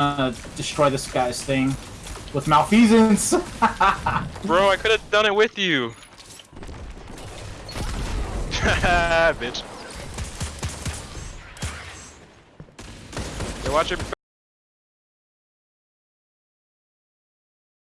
uh, destroy this guy's thing with malfeasance. Bro, I could have done it with you. Bitch. Yo, watch your